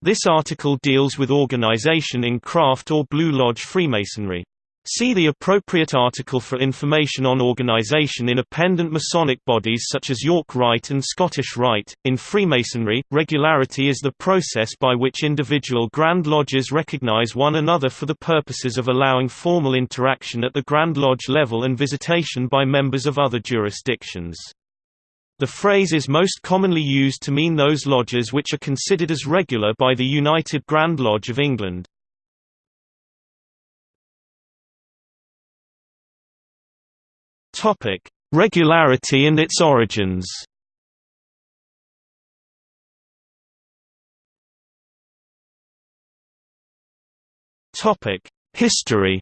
This article deals with organization in craft or Blue Lodge Freemasonry. See the appropriate article for information on organization in appendant Masonic bodies such as York Rite and Scottish Rite. In Freemasonry, regularity is the process by which individual Grand Lodges recognize one another for the purposes of allowing formal interaction at the Grand Lodge level and visitation by members of other jurisdictions. The phrase is most commonly used to mean those lodges which are considered as regular by the United Grand Lodge of England. Topic: Regularity and its origins. Topic: History.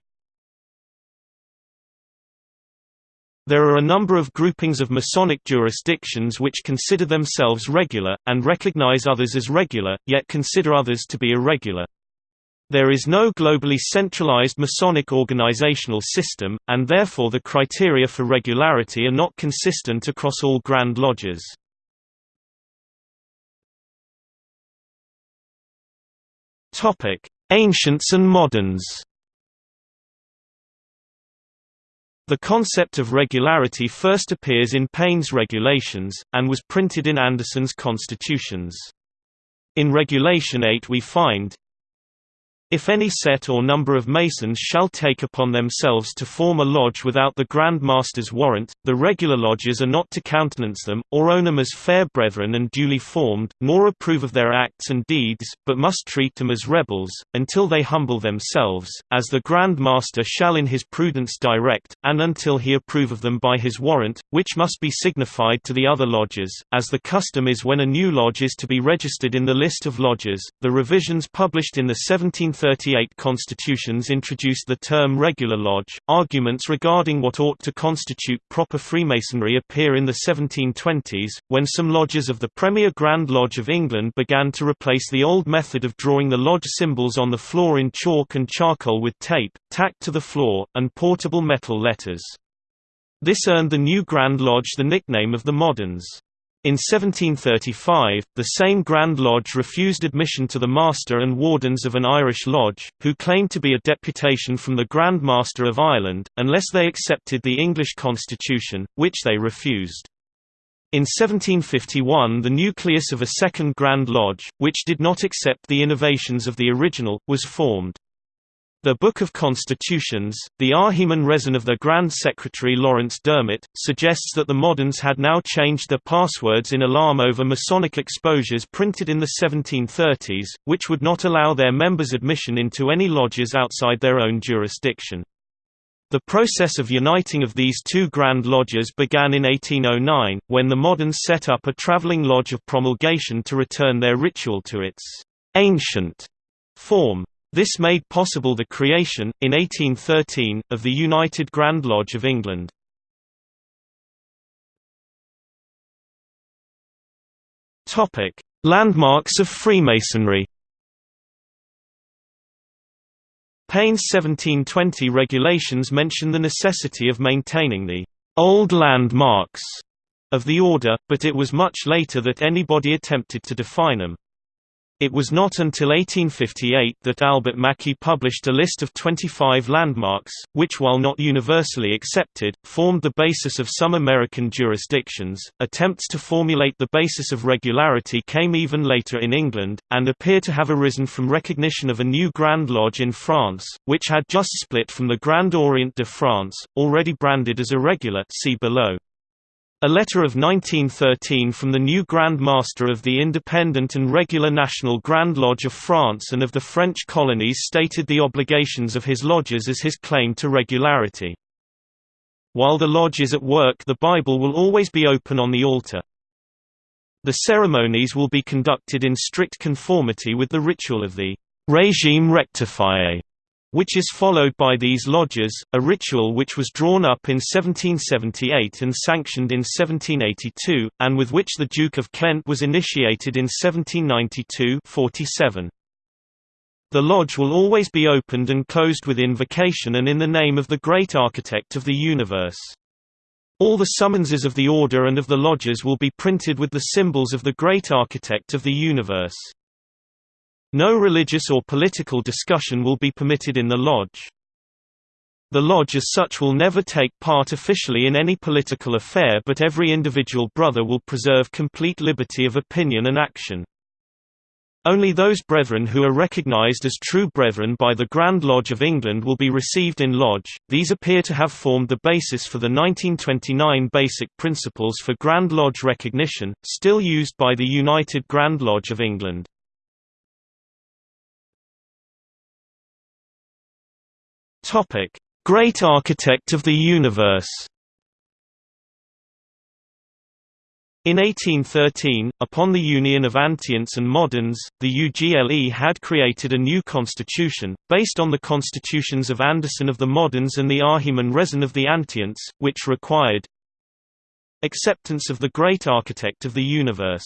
There are a number of groupings of Masonic jurisdictions which consider themselves regular, and recognize others as regular, yet consider others to be irregular. There is no globally centralized Masonic organizational system, and therefore the criteria for regularity are not consistent across all Grand Lodges. Ancients and moderns The concept of regularity first appears in Payne's Regulations, and was printed in Anderson's Constitutions. In Regulation 8 we find, if any set or number of Masons shall take upon themselves to form a lodge without the Grand Master's warrant, the regular lodges are not to countenance them, or own them as fair brethren and duly formed, nor approve of their acts and deeds, but must treat them as rebels, until they humble themselves, as the Grand Master shall in his prudence direct, and until he approve of them by his warrant, which must be signified to the other lodges, as the custom is when a new lodge is to be registered in the list of lodges. The revisions published in the 17th 1938 constitutions introduced the term regular lodge. Arguments regarding what ought to constitute proper Freemasonry appear in the 1720s, when some lodges of the Premier Grand Lodge of England began to replace the old method of drawing the lodge symbols on the floor in chalk and charcoal with tape, tacked to the floor, and portable metal letters. This earned the new Grand Lodge the nickname of the Moderns. In 1735, the same Grand Lodge refused admission to the Master and Wardens of an Irish lodge, who claimed to be a deputation from the Grand Master of Ireland, unless they accepted the English constitution, which they refused. In 1751 the nucleus of a second Grand Lodge, which did not accept the innovations of the original, was formed. The Book of Constitutions, the Ahiman Rezon of the Grand Secretary Laurence Dermott, suggests that the moderns had now changed their passwords in alarm over Masonic exposures printed in the 1730s, which would not allow their members admission into any lodges outside their own jurisdiction. The process of uniting of these two Grand Lodges began in 1809, when the moderns set up a traveling lodge of promulgation to return their ritual to its ancient form. This made possible the creation, in 1813, of the United Grand Lodge of England. Landmarks of Freemasonry Payne's 1720 regulations mention the necessity of maintaining the old landmarks of the order, but it was much later that anybody attempted to define them. It was not until 1858 that Albert Mackey published a list of 25 landmarks, which while not universally accepted, formed the basis of some American jurisdictions. Attempts to formulate the basis of regularity came even later in England, and appear to have arisen from recognition of a new Grand Lodge in France, which had just split from the Grand Orient de France, already branded as irregular see below. A letter of 1913 from the new Grand Master of the Independent and Regular National Grand Lodge of France and of the French colonies stated the obligations of his lodges as his claim to regularity. While the lodge is at work the Bible will always be open on the altar. The ceremonies will be conducted in strict conformity with the ritual of the «régime rectifié», which is followed by these lodges, a ritual which was drawn up in 1778 and sanctioned in 1782, and with which the Duke of Kent was initiated in 1792 47. The lodge will always be opened and closed with invocation and in the name of the great architect of the universe. All the summonses of the order and of the lodges will be printed with the symbols of the great architect of the universe. No religious or political discussion will be permitted in the lodge. The lodge as such will never take part officially in any political affair but every individual brother will preserve complete liberty of opinion and action. Only those brethren who are recognized as true brethren by the Grand Lodge of England will be received in lodge. These appear to have formed the basis for the 1929 Basic Principles for Grand Lodge Recognition, still used by the United Grand Lodge of England. Topic: Great Architect of the Universe In 1813, upon the union of Antients and Moderns, the UGLE had created a new constitution, based on the constitutions of Anderson of the Moderns and the Ahiman Rezon of the Antients, which required acceptance of the great architect of the universe.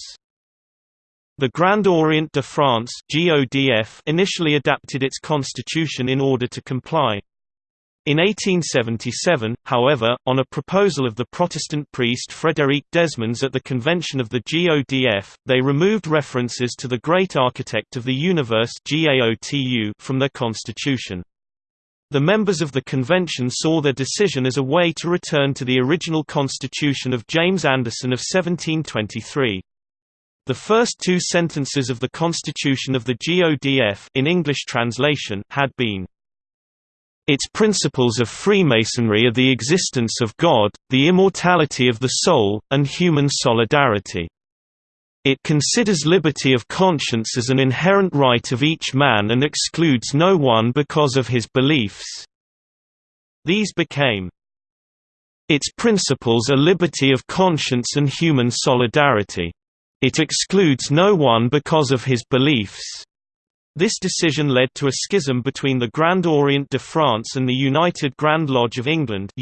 The Grand Orient de France initially adapted its constitution in order to comply. In 1877, however, on a proposal of the Protestant priest Frédéric Desmons at the convention of the GODF, they removed references to the Great Architect of the Universe from their constitution. The members of the convention saw their decision as a way to return to the original constitution of James Anderson of 1723. The first two sentences of the Constitution of the GODF in English translation had been its principles of Freemasonry are the existence of God, the immortality of the soul, and human solidarity. It considers liberty of conscience as an inherent right of each man and excludes no one because of his beliefs. These became its principles are liberty of conscience and human solidarity. It excludes no one because of his beliefs. This decision led to a schism between the Grand Orient de France and the United Grand Lodge of England.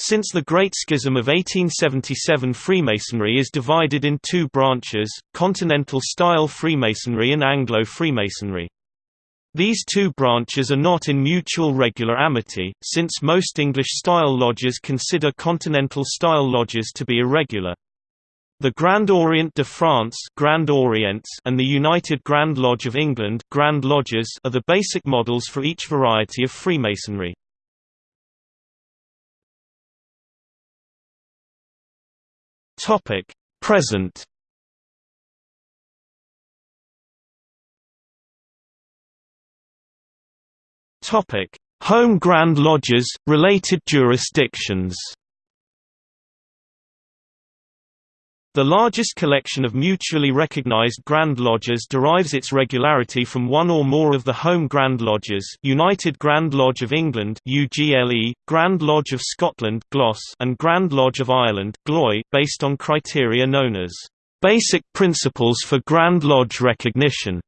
Since the Great Schism of 1877 Freemasonry is divided in two branches, Continental-style Freemasonry and Anglo-Freemasonry. These two branches are not in mutual regular amity, since most English-style lodges consider Continental-style lodges to be irregular. The Grand Orient de France Grand Orients and the United Grand Lodge of England Grand Lodges are the basic models for each variety of Freemasonry. Present. Home Grand Lodges, related jurisdictions. The largest collection of mutually recognized Grand Lodges derives its regularity from one or more of the home Grand Lodges United Grand Lodge of England UGLE, Grand Lodge of Scotland and Grand Lodge of Ireland GLOI, based on criteria known as «basic principles for Grand Lodge recognition»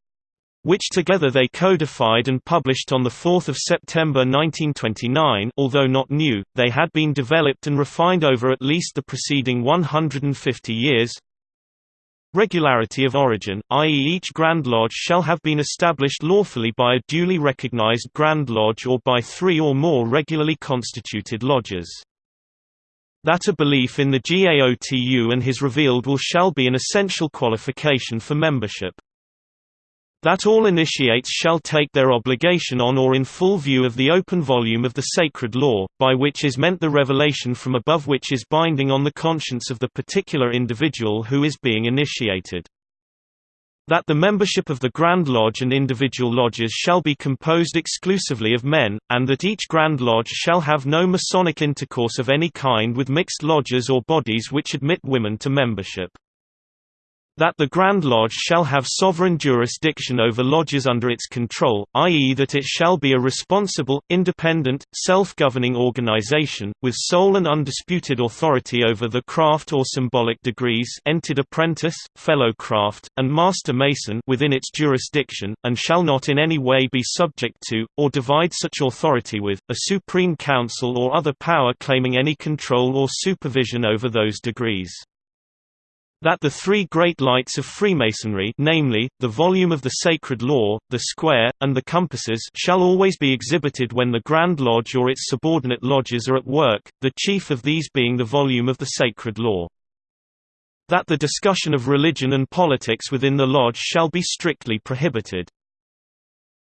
which together they codified and published on 4 September 1929 although not new, they had been developed and refined over at least the preceding 150 years. Regularity of origin, i.e. each Grand Lodge shall have been established lawfully by a duly recognized Grand Lodge or by three or more regularly constituted lodges. That a belief in the GAOTU and his revealed will shall be an essential qualification for membership that all initiates shall take their obligation on or in full view of the open volume of the sacred law, by which is meant the revelation from above which is binding on the conscience of the particular individual who is being initiated. That the membership of the Grand Lodge and individual lodges shall be composed exclusively of men, and that each Grand Lodge shall have no Masonic intercourse of any kind with mixed lodges or bodies which admit women to membership that the Grand Lodge shall have sovereign jurisdiction over lodges under its control, i.e. that it shall be a responsible, independent, self-governing organization, with sole and undisputed authority over the craft or symbolic degrees entered apprentice, fellow craft, and master mason within its jurisdiction, and shall not in any way be subject to, or divide such authority with, a supreme council or other power claiming any control or supervision over those degrees that the three great lights of Freemasonry namely, the volume of the sacred law, the square, and the compasses shall always be exhibited when the Grand Lodge or its subordinate lodges are at work, the chief of these being the volume of the sacred law. That the discussion of religion and politics within the lodge shall be strictly prohibited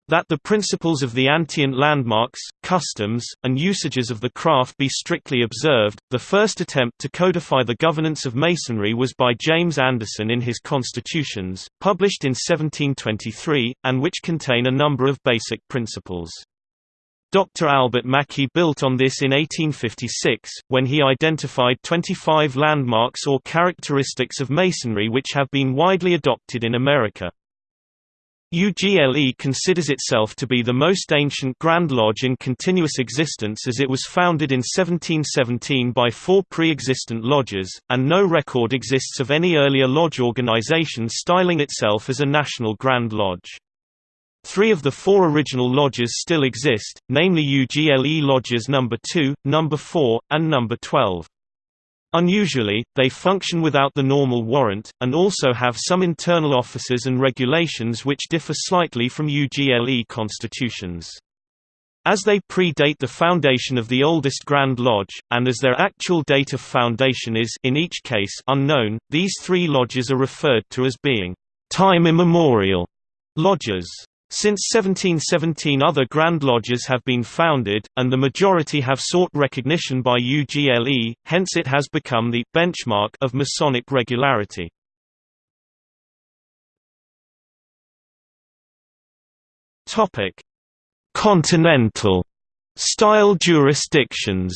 that the principles of the antient landmarks, customs, and usages of the craft be strictly observed. The first attempt to codify the governance of Masonry was by James Anderson in his Constitutions, published in 1723, and which contain a number of basic principles. Dr. Albert Mackey built on this in 1856, when he identified 25 landmarks or characteristics of Masonry which have been widely adopted in America. UGLE considers itself to be the most ancient Grand Lodge in continuous existence as it was founded in 1717 by four pre-existent lodges, and no record exists of any earlier lodge organization styling itself as a national Grand Lodge. Three of the four original lodges still exist, namely UGLE Lodges No. 2, No. 4, and No. 12. Unusually, they function without the normal warrant, and also have some internal offices and regulations which differ slightly from UGLE constitutions. As they predate the foundation of the oldest Grand Lodge, and as their actual date of foundation is in each case unknown, these three lodges are referred to as being time immemorial lodges. Since 1717 other Grand Lodges have been founded, and the majority have sought recognition by UGLE, hence it has become the benchmark of Masonic regularity. Continental style jurisdictions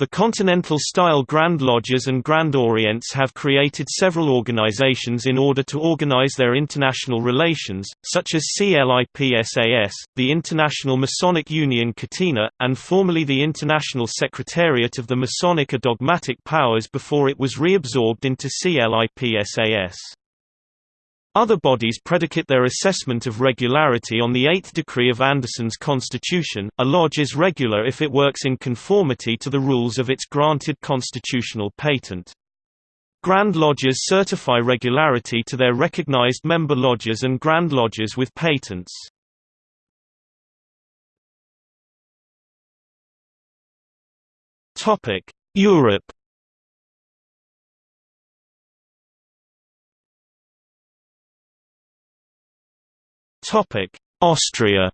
The Continental-style Grand Lodges and Grand Orients have created several organizations in order to organize their international relations, such as CLIPSAS, the International Masonic Union Catena, and formerly the International Secretariat of the Masonic Dogmatic Powers before it was reabsorbed into CLIPSAS. Other bodies predicate their assessment of regularity on the eighth decree of Anderson's constitution. A lodge is regular if it works in conformity to the rules of its granted constitutional patent. Grand Lodges certify regularity to their recognized member lodges and Grand Lodges with patents. Europe Austria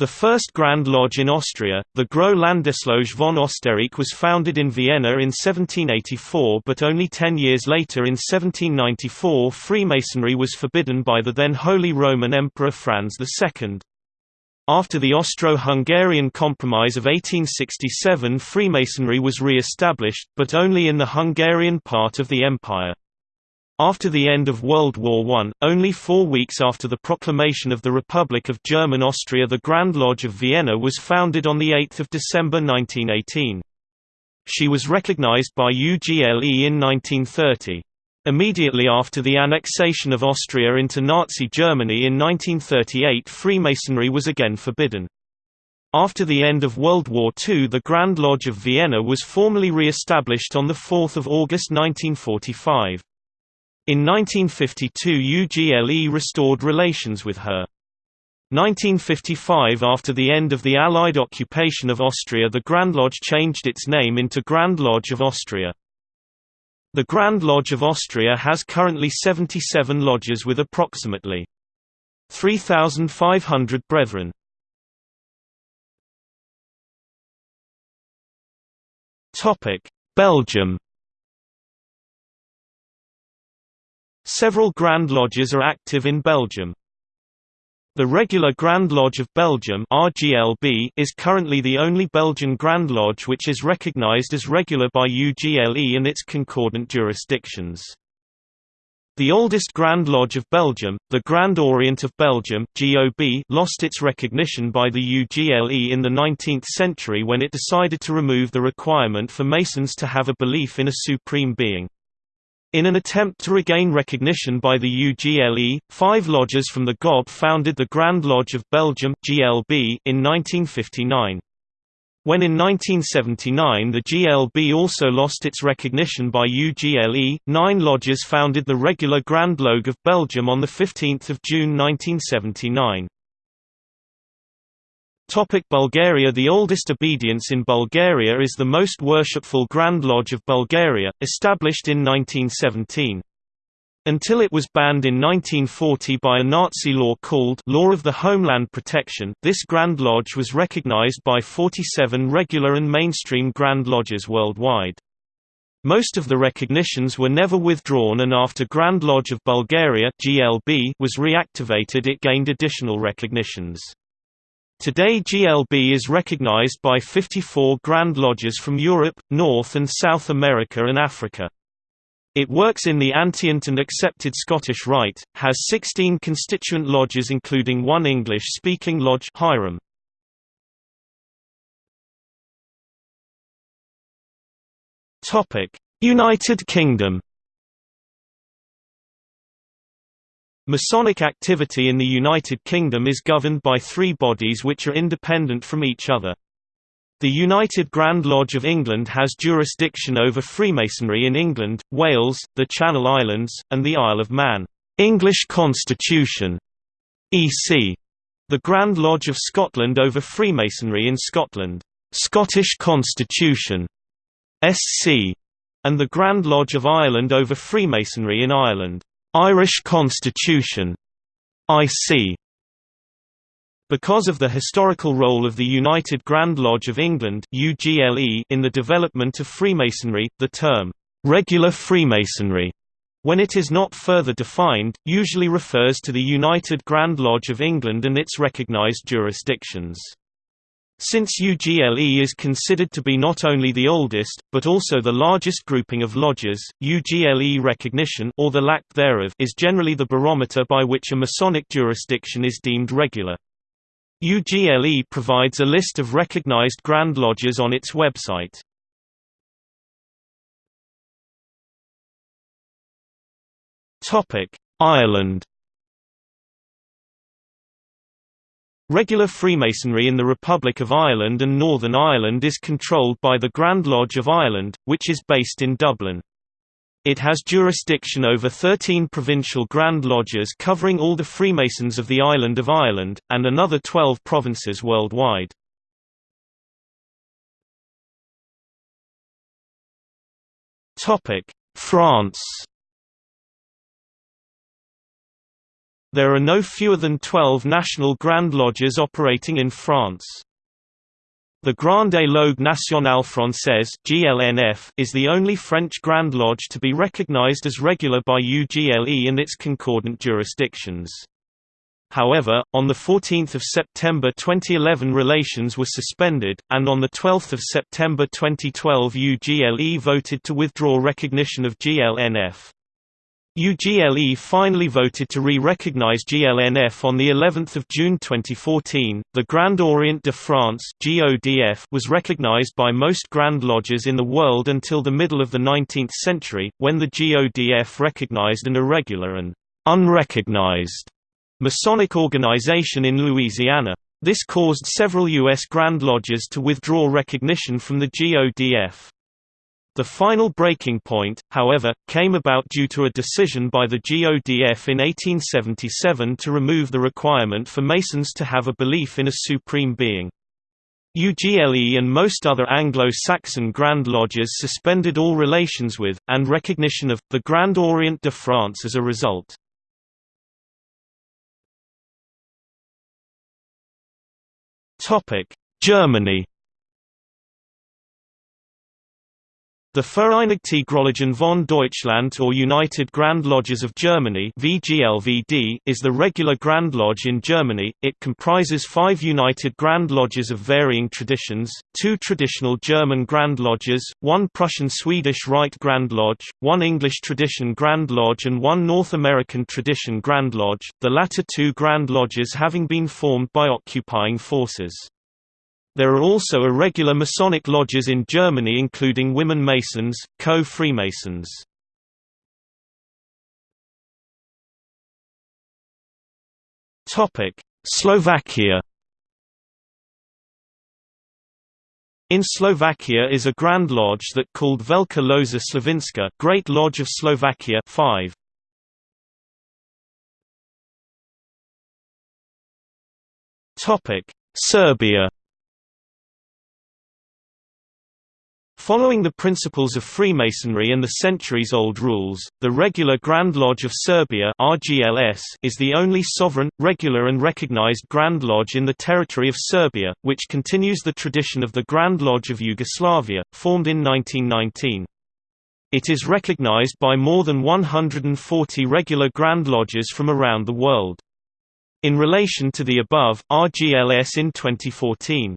The first Grand Lodge in Austria, the Große Landesloge von Österreich was founded in Vienna in 1784 but only ten years later in 1794 Freemasonry was forbidden by the then Holy Roman Emperor Franz II. After the Austro-Hungarian Compromise of 1867 Freemasonry was re-established, but only in the Hungarian part of the empire. After the end of World War I, only four weeks after the proclamation of the Republic of German Austria the Grand Lodge of Vienna was founded on 8 December 1918. She was recognized by UGLE in 1930. Immediately after the annexation of Austria into Nazi Germany in 1938 Freemasonry was again forbidden. After the end of World War II the Grand Lodge of Vienna was formally re-established on 4 August 1945. In 1952 UGLE restored relations with her. 1955 After the end of the Allied occupation of Austria the Grand Lodge changed its name into Grand Lodge of Austria. The Grand Lodge of Austria has currently 77 lodges with approximately 3,500 brethren. Belgium Several Grand Lodges are active in Belgium. The regular Grand Lodge of Belgium RGLB is currently the only Belgian Grand Lodge which is recognized as regular by UGLE and its concordant jurisdictions. The oldest Grand Lodge of Belgium, the Grand Orient of Belgium GOB, lost its recognition by the UGLE in the 19th century when it decided to remove the requirement for Masons to have a belief in a supreme being. In an attempt to regain recognition by the UGLE, five lodges from the GOB founded the Grand Lodge of Belgium GLB in 1959. When in 1979 the GLB also lost its recognition by UGLE, nine lodges founded the regular Grand Loge of Belgium on 15 June 1979. Topic Bulgaria The oldest obedience in Bulgaria is the Most Worshipful Grand Lodge of Bulgaria, established in 1917. Until it was banned in 1940 by a Nazi law called Law of the Homeland Protection, this Grand Lodge was recognized by 47 regular and mainstream Grand Lodges worldwide. Most of the recognitions were never withdrawn and after Grand Lodge of Bulgaria GLB was reactivated it gained additional recognitions. Today GLB is recognized by 54 Grand Lodges from Europe, North and South America and Africa. It works in the antient and accepted Scottish Rite, has 16 constituent lodges including one English-speaking lodge Hiram. United Kingdom Masonic activity in the United Kingdom is governed by three bodies which are independent from each other. The United Grand Lodge of England has jurisdiction over Freemasonry in England, Wales, the Channel Islands, and the Isle of Man. English Constitution EC. The Grand Lodge of Scotland over Freemasonry in Scotland. Scottish Constitution SC. And the Grand Lodge of Ireland over Freemasonry in Ireland. Irish Constitution IC because of the historical role of the United Grand Lodge of England UGLE in the development of Freemasonry, the term, "'regular Freemasonry' when it is not further defined, usually refers to the United Grand Lodge of England and its recognized jurisdictions. Since UGLE is considered to be not only the oldest, but also the largest grouping of lodges, UGLE recognition or the lack thereof is generally the barometer by which a Masonic jurisdiction is deemed regular. UGLE provides a list of recognized Grand Lodges on its website. Ireland Regular Freemasonry in the Republic of Ireland and Northern Ireland is controlled by the Grand Lodge of Ireland, which is based in Dublin. It has jurisdiction over 13 provincial Grand Lodges covering all the Freemasons of the island of Ireland, and another 12 provinces worldwide. France There are no fewer than 12 national Grand Lodges operating in France. The Grande Loge Nationale Française (GLNF) is the only French Grand Lodge to be recognized as regular by UGLE in its concordant jurisdictions. However, on 14 September 2011 relations were suspended, and on 12 September 2012 UGLE voted to withdraw recognition of GLNF. UGLE finally voted to re-recognize GLNF on the 11th of June 2014. The Grand Orient de France (GODF) was recognized by most Grand Lodges in the world until the middle of the 19th century, when the GODF recognized an irregular and unrecognized Masonic organization in Louisiana. This caused several U.S. Grand Lodges to withdraw recognition from the GODF. The final breaking point, however, came about due to a decision by the GODF in 1877 to remove the requirement for Masons to have a belief in a supreme being. UGLE and most other Anglo-Saxon Grand Lodges suspended all relations with, and recognition of, the Grand Orient de France as a result. Germany The Vereinigte von Deutschland or United Grand Lodges of Germany VGLVD is the regular Grand Lodge in Germany. It comprises five United Grand Lodges of varying traditions, two traditional German Grand Lodges, one Prussian-Swedish Rite Grand Lodge, one English Tradition Grand Lodge and one North American Tradition Grand Lodge, the latter two Grand Lodges having been formed by occupying forces. There are also irregular Masonic lodges in Germany including Women Masons, Co-Freemasons. Slovakia In Slovakia is a Grand Lodge that called Velká Loza Slovinska Great Lodge of Slovakia 5. Serbia Following the principles of Freemasonry and the centuries-old rules, the Regular Grand Lodge of Serbia RGLS is the only sovereign, regular and recognized Grand Lodge in the territory of Serbia, which continues the tradition of the Grand Lodge of Yugoslavia, formed in 1919. It is recognized by more than 140 regular Grand Lodges from around the world. In relation to the above, RGLS in 2014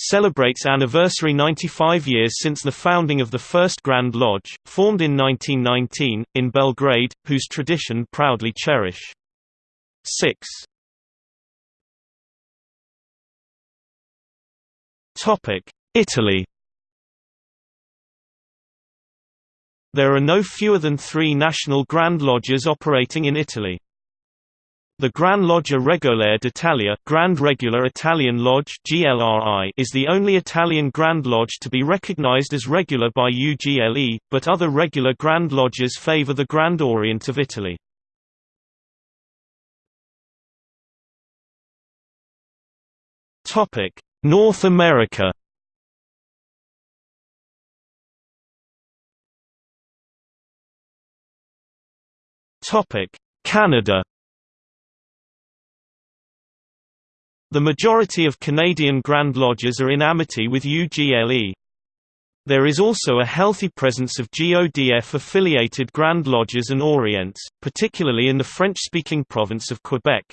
celebrates anniversary 95 years since the founding of the first Grand Lodge, formed in 1919, in Belgrade, whose tradition proudly cherish. 6. Italy There are no fewer than three national Grand Lodges operating in Italy. The Gran Loggia Regolare d'Italia Grand Regular Italian Lodge GLRI is the only Italian Grand Lodge to be recognized as regular by UGLE, but other regular Grand Lodges favor the Grand Orient of Italy. North America Canada The majority of Canadian Grand Lodges are in amity with UGLE. There is also a healthy presence of GODF-affiliated Grand Lodges and Orients, particularly in the French-speaking province of Quebec.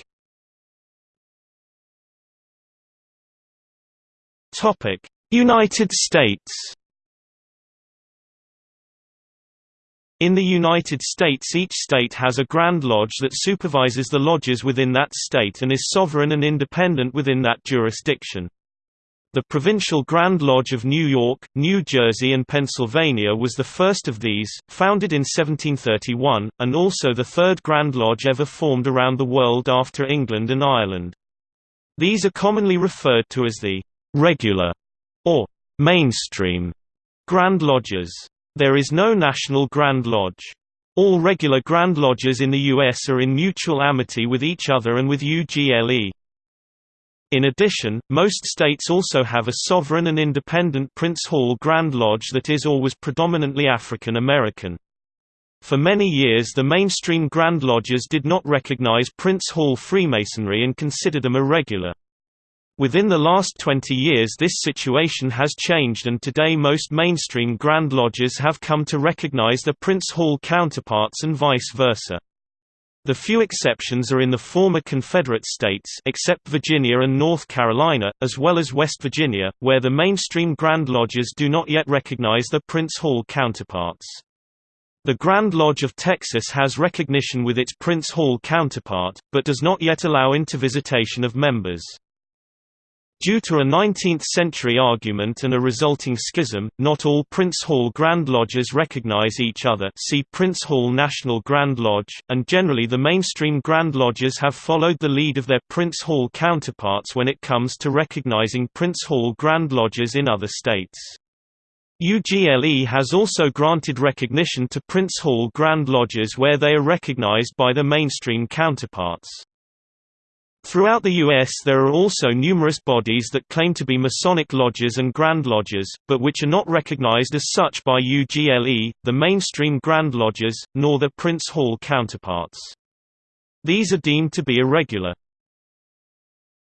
United States In the United States each state has a Grand Lodge that supervises the lodges within that state and is sovereign and independent within that jurisdiction. The Provincial Grand Lodge of New York, New Jersey and Pennsylvania was the first of these, founded in 1731, and also the third Grand Lodge ever formed around the world after England and Ireland. These are commonly referred to as the «regular» or «mainstream» Grand Lodges. There is no national Grand Lodge. All regular Grand Lodges in the U.S. are in mutual amity with each other and with UGLE. In addition, most states also have a sovereign and independent Prince Hall Grand Lodge that is or was predominantly African American. For many years the mainstream Grand Lodges did not recognize Prince Hall Freemasonry and considered them irregular. Within the last 20 years this situation has changed and today most mainstream Grand Lodges have come to recognize their Prince Hall counterparts and vice versa. The few exceptions are in the former Confederate states except Virginia and North Carolina, as well as West Virginia, where the mainstream Grand Lodges do not yet recognize their Prince Hall counterparts. The Grand Lodge of Texas has recognition with its Prince Hall counterpart, but does not yet allow intervisitation of members. Due to a 19th-century argument and a resulting schism, not all Prince Hall Grand Lodges recognize each other see Prince Hall National Grand Lodge, and generally the mainstream Grand Lodges have followed the lead of their Prince Hall counterparts when it comes to recognizing Prince Hall Grand Lodges in other states. UGLE has also granted recognition to Prince Hall Grand Lodges where they are recognized by their mainstream counterparts. Throughout the U.S. there are also numerous bodies that claim to be Masonic lodges and Grand Lodges, but which are not recognized as such by UGLE, the mainstream Grand Lodges, nor their Prince Hall counterparts. These are deemed to be irregular.